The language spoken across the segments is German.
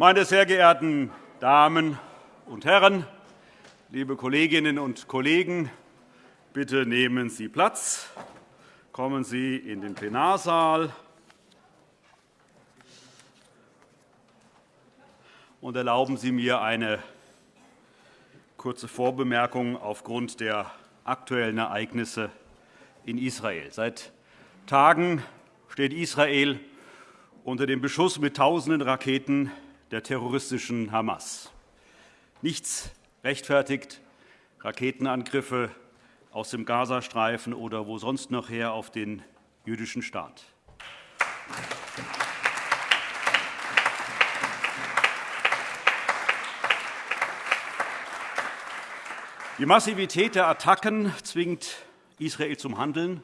Meine sehr geehrten Damen und Herren, liebe Kolleginnen und Kollegen, bitte nehmen Sie Platz. Kommen Sie in den Plenarsaal. Und erlauben Sie mir eine kurze Vorbemerkung aufgrund der aktuellen Ereignisse in Israel. Seit Tagen steht Israel unter dem Beschuss mit tausenden Raketen der terroristischen Hamas. Nichts rechtfertigt Raketenangriffe aus dem Gazastreifen oder wo sonst noch her auf den jüdischen Staat. Die Massivität der Attacken zwingt Israel zum Handeln,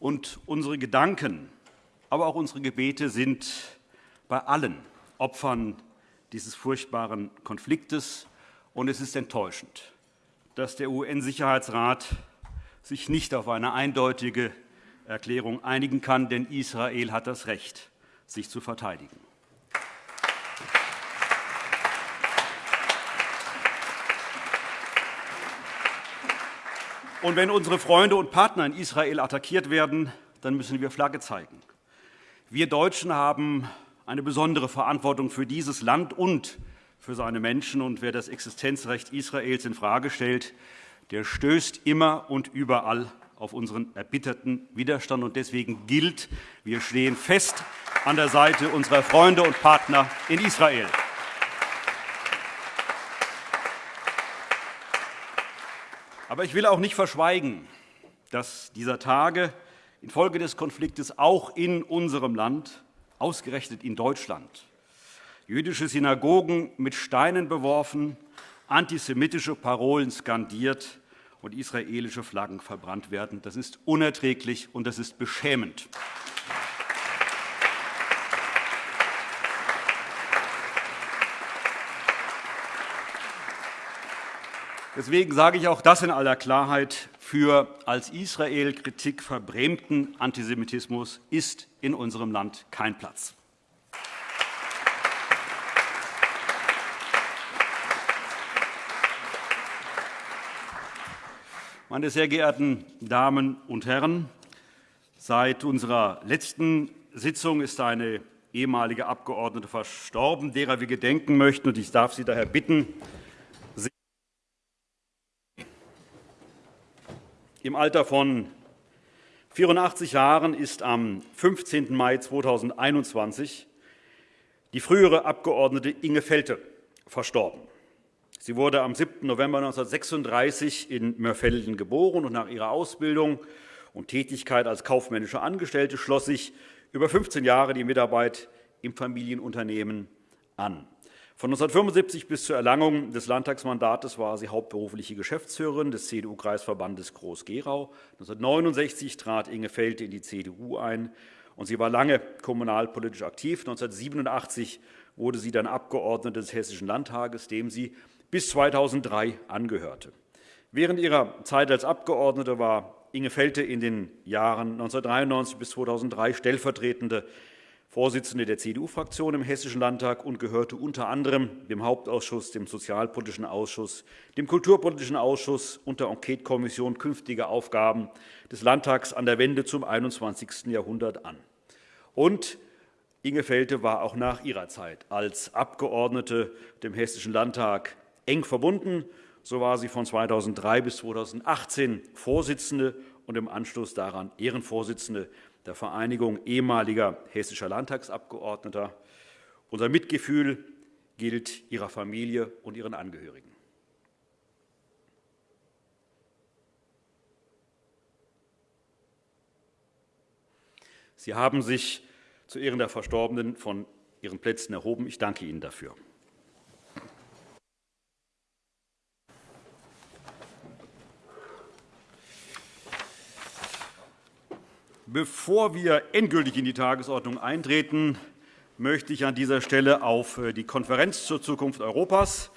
und unsere Gedanken, aber auch unsere Gebete sind bei allen Opfern dieses furchtbaren Konfliktes. Und es ist enttäuschend, dass der UN-Sicherheitsrat sich nicht auf eine eindeutige Erklärung einigen kann, denn Israel hat das Recht, sich zu verteidigen. Und wenn unsere Freunde und Partner in Israel attackiert werden, dann müssen wir Flagge zeigen. Wir Deutschen haben eine besondere Verantwortung für dieses Land und für seine Menschen. Und wer das Existenzrecht Israels infrage stellt, der stößt immer und überall auf unseren erbitterten Widerstand. Und deswegen gilt, wir stehen fest an der Seite unserer Freunde und Partner in Israel. Aber ich will auch nicht verschweigen, dass dieser Tage infolge des Konfliktes auch in unserem Land, ausgerechnet in Deutschland, jüdische Synagogen mit Steinen beworfen, antisemitische Parolen skandiert und israelische Flaggen verbrannt werden. Das ist unerträglich, und das ist beschämend. Deswegen sage ich auch das in aller Klarheit. Für als Israel-Kritik verbrämten Antisemitismus ist in unserem Land kein Platz. Meine sehr geehrten Damen und Herren, seit unserer letzten Sitzung ist eine ehemalige Abgeordnete verstorben, derer wir gedenken möchten. Ich darf Sie daher bitten, Im Alter von 84 Jahren ist am 15. Mai 2021 die frühere Abgeordnete Inge Felte verstorben. Sie wurde am 7. November 1936 in Mörfelden geboren und nach ihrer Ausbildung und Tätigkeit als kaufmännische Angestellte schloss sich über 15 Jahre die Mitarbeit im Familienunternehmen an. Von 1975 bis zur Erlangung des Landtagsmandates war sie hauptberufliche Geschäftsführerin des CDU-Kreisverbandes Groß-Gerau. 1969 trat Inge Felte in die CDU ein, und sie war lange kommunalpolitisch aktiv. 1987 wurde sie dann Abgeordnete des Hessischen Landtages, dem sie bis 2003 angehörte. Während ihrer Zeit als Abgeordnete war Inge Felte in den Jahren 1993 bis 2003 stellvertretende Vorsitzende der CDU-Fraktion im Hessischen Landtag und gehörte unter anderem dem Hauptausschuss, dem Sozialpolitischen Ausschuss, dem Kulturpolitischen Ausschuss und der Enquetekommission künftige Aufgaben des Landtags an der Wende zum 21. Jahrhundert an. Und Inge Felte war auch nach ihrer Zeit als Abgeordnete dem Hessischen Landtag eng verbunden. So war sie von 2003 bis 2018 Vorsitzende und im Anschluss daran Ehrenvorsitzende der Vereinigung ehemaliger hessischer Landtagsabgeordneter. Unser Mitgefühl gilt ihrer Familie und ihren Angehörigen. Sie haben sich zu Ehren der Verstorbenen von Ihren Plätzen erhoben. Ich danke Ihnen dafür. Bevor wir endgültig in die Tagesordnung eintreten, möchte ich an dieser Stelle auf äh, die Konferenz zur Zukunft Europas,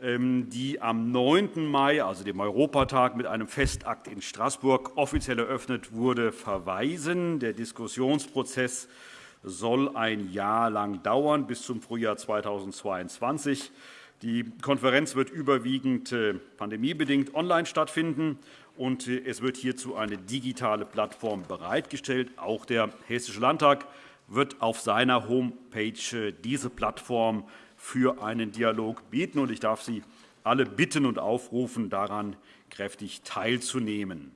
ähm, die am 9. Mai, also dem Europatag, mit einem Festakt in Straßburg offiziell eröffnet wurde, verweisen. Der Diskussionsprozess soll ein Jahr lang dauern, bis zum Frühjahr 2022. Die Konferenz wird überwiegend äh, pandemiebedingt online stattfinden, und äh, es wird hierzu eine digitale Plattform bereitgestellt. Auch der Hessische Landtag wird auf seiner Homepage diese Plattform für einen Dialog bieten. Ich darf Sie alle bitten und aufrufen, daran kräftig teilzunehmen.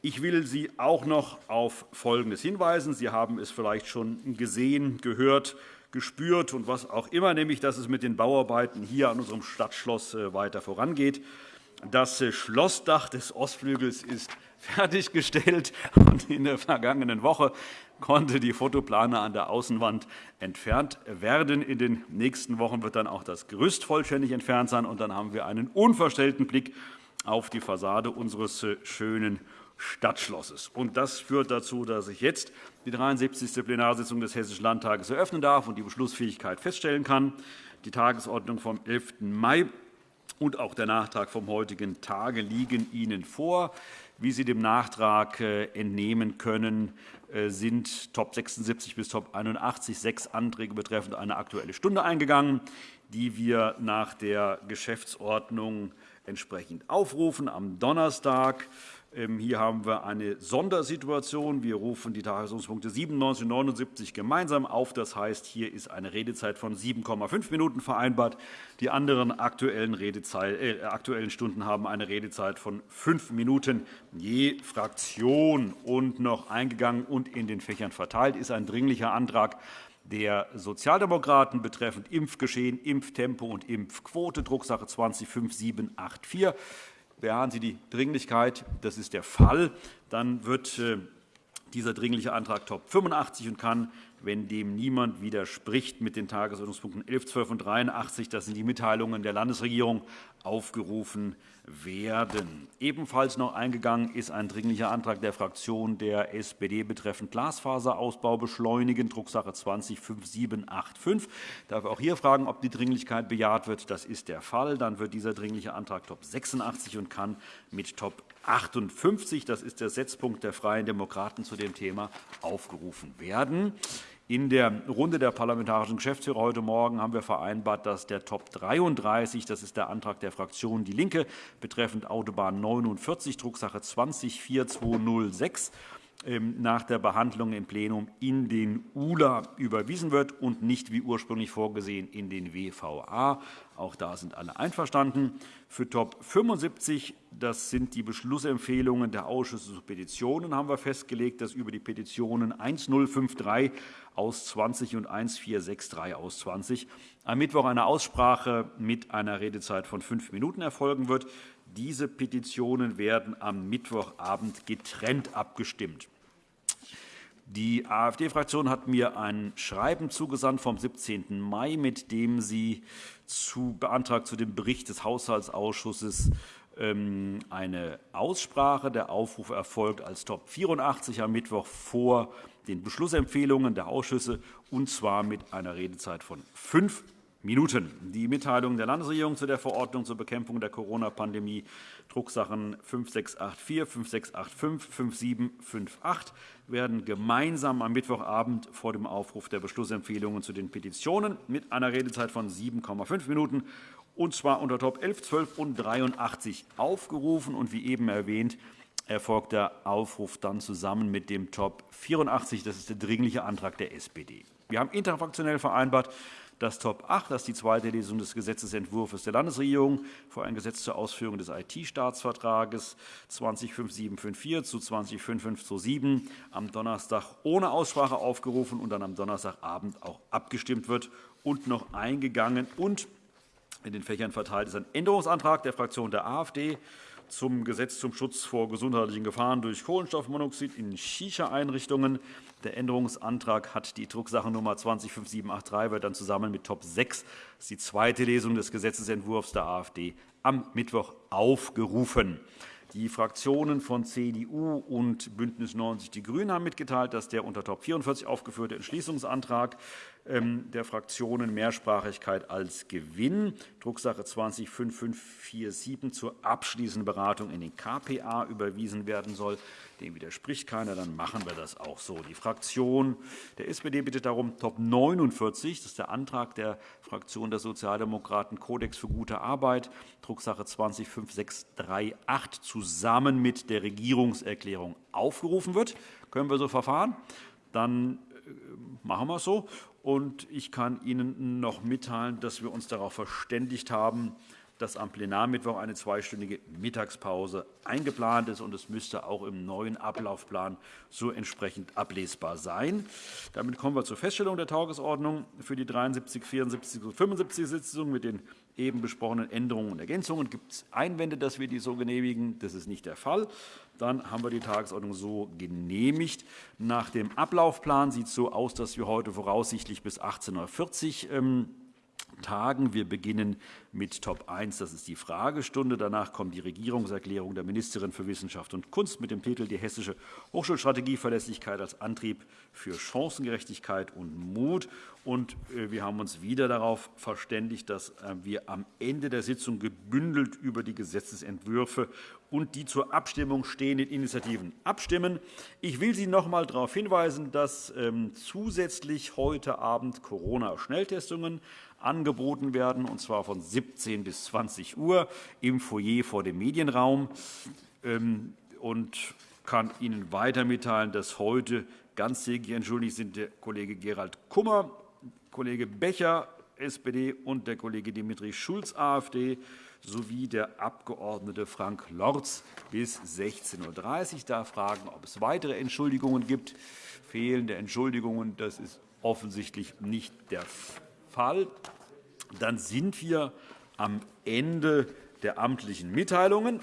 Ich will Sie auch noch auf Folgendes hinweisen. Sie haben es vielleicht schon gesehen, gehört, gespürt und was auch immer, nämlich dass es mit den Bauarbeiten hier an unserem Stadtschloss äh, weiter vorangeht. Das Schlossdach des Ostflügels ist fertiggestellt. und In der vergangenen Woche konnte die Fotoplane an der Außenwand entfernt werden. In den nächsten Wochen wird dann auch das Gerüst vollständig entfernt sein. und Dann haben wir einen unverstellten Blick auf die Fassade unseres äh, schönen Stadtschlosses. Und das führt dazu, dass ich jetzt die 73. Plenarsitzung des Hessischen Landtages eröffnen darf und die Beschlussfähigkeit feststellen kann. Die Tagesordnung vom 11. Mai und auch der Nachtrag vom heutigen Tage liegen Ihnen vor. Wie Sie dem Nachtrag äh, entnehmen können, äh, sind Top 76 bis Top 81 sechs Anträge betreffend eine Aktuelle Stunde eingegangen, die wir nach der Geschäftsordnung entsprechend aufrufen. Am Donnerstag hier haben wir eine Sondersituation. Wir rufen die Tagesordnungspunkte 97 und 79 gemeinsam auf. Das heißt, hier ist eine Redezeit von 7,5 Minuten vereinbart. Die anderen aktuellen, äh, aktuellen Stunden haben eine Redezeit von fünf Minuten je Fraktion. Und noch eingegangen und in den Fächern verteilt ist ein Dringlicher Antrag der Sozialdemokraten betreffend Impfgeschehen, Impftempo und Impfquote, Drucksache 20 5784 bejahen Sie die Dringlichkeit. Das ist der Fall. Dann wird äh, dieser Dringliche Antrag Top 85 und kann, wenn dem niemand widerspricht, mit den Tagesordnungspunkten 11, 12 und 83, das sind die Mitteilungen der Landesregierung, aufgerufen werden. Ebenfalls noch eingegangen ist ein Dringlicher Antrag der Fraktion der SPD betreffend Glasfaserausbau beschleunigen, Drucksache 20 5785. Ich darf auch hier fragen, ob die Dringlichkeit bejaht wird. Das ist der Fall. Dann wird dieser Dringliche Antrag Top 86 und kann mit Top 58, das ist der Setzpunkt der Freien Demokraten zu dem Thema, aufgerufen werden. In der Runde der parlamentarischen Geschäftsführer heute Morgen haben wir vereinbart, dass der Top 33, das ist der Antrag der Fraktion DIE LINKE, betreffend Autobahn 49, Drucksache 20 4206, ähm, nach der Behandlung im Plenum in den ULA überwiesen wird und nicht wie ursprünglich vorgesehen in den WVA. Auch da sind alle einverstanden. Für Top 75, das sind die Beschlussempfehlungen der Ausschüsse zu Petitionen, haben wir festgelegt, dass über die Petitionen 1053 aus 20 und 1463 aus 20 am Mittwoch eine Aussprache mit einer Redezeit von fünf Minuten erfolgen wird. Diese Petitionen werden am Mittwochabend getrennt abgestimmt. Die AfD-Fraktion hat mir ein Schreiben zugesandt vom 17. Mai, mit dem sie zu beantragt zu dem Bericht des Haushaltsausschusses ähm, eine Aussprache. Der Aufruf erfolgt als Top 84 am Mittwoch vor den Beschlussempfehlungen der Ausschüsse, und zwar mit einer Redezeit von fünf Minuten. Die Mitteilung der Landesregierung zu der Verordnung zur Bekämpfung der Corona-Pandemie, Drucksachen 5684, 5685, 5758, werden gemeinsam am Mittwochabend vor dem Aufruf der Beschlussempfehlungen zu den Petitionen mit einer Redezeit von 7,5 Minuten und zwar unter Top 11, 12 und 83 aufgerufen. Und wie eben erwähnt, erfolgt der Aufruf dann zusammen mit dem Top 84. Das ist der Dringliche Antrag der SPD. Wir haben interfraktionell vereinbart, das Top 8, das ist die zweite Lesung des Gesetzentwurfs der Landesregierung für ein Gesetz zur Ausführung des IT-Staatsvertrages 205754 zu 205527 am Donnerstag ohne Aussprache aufgerufen und dann am Donnerstagabend auch abgestimmt wird und noch eingegangen und in den Fächern verteilt ist ein Änderungsantrag der Fraktion der AfD zum Gesetz zum Schutz vor gesundheitlichen Gefahren durch Kohlenstoffmonoxid in Shisha-Einrichtungen. Der Änderungsantrag hat die Drucksachennummer 205783, wird dann zusammen mit Top 6, das ist die zweite Lesung des Gesetzentwurfs der AfD, am Mittwoch aufgerufen. Die Fraktionen von CDU und BÜNDNIS 90 die GRÜNEN haben mitgeteilt, dass der unter Top 44 aufgeführte Entschließungsantrag der Fraktionen Mehrsprachigkeit als Gewinn, Drucksache 20-5547 zur abschließenden Beratung in den KPA überwiesen werden soll. Dem widerspricht keiner, dann machen wir das auch so. Die Fraktion der SPD bittet darum, Top 49, das ist der Antrag der Fraktion der Sozialdemokraten, Kodex für gute Arbeit, Drucksache 20-5638, zusammen mit der Regierungserklärung aufgerufen wird. Können wir so verfahren? Dann äh, machen wir es so. Und ich kann Ihnen noch mitteilen, dass wir uns darauf verständigt haben, dass am Plenarmittwoch eine zweistündige Mittagspause eingeplant ist. und Es müsste auch im neuen Ablaufplan so entsprechend ablesbar sein. Damit kommen wir zur Feststellung der Tagesordnung für die 73, 74 und 75 Sitzung mit den eben besprochenen Änderungen und Ergänzungen. Gibt es Einwände, dass wir die so genehmigen? Das ist nicht der Fall. Dann haben wir die Tagesordnung so genehmigt. Nach dem Ablaufplan sieht es so aus, dass wir heute voraussichtlich bis 18.40 Uhr tagen. Wir beginnen mit Top 1, das ist die Fragestunde. Danach kommt die Regierungserklärung der Ministerin für Wissenschaft und Kunst mit dem Titel Die hessische Hochschulstrategie Verlässlichkeit als Antrieb für Chancengerechtigkeit und Mut. Und äh, wir haben uns wieder darauf verständigt, dass äh, wir am Ende der Sitzung gebündelt über die Gesetzentwürfe und die zur Abstimmung stehenden Initiativen abstimmen. Ich will Sie noch einmal darauf hinweisen, dass ähm, zusätzlich heute Abend Corona-Schnelltestungen angeboten werden, und zwar von 17 bis 20 Uhr im Foyer vor dem Medienraum. Ähm, und kann Ihnen weiter mitteilen, dass heute ganztägig entschuldigt sind der Kollege Gerald Kummer, Kollege Becher, SPD, und der Kollege Dimitri Schulz, AfD, sowie der Abg. Frank Lorz bis 16.30 Uhr. Da fragen, ob es weitere Entschuldigungen gibt. Fehlende Entschuldigungen, das ist offensichtlich nicht der Fall. Dann sind wir am Ende der amtlichen Mitteilungen.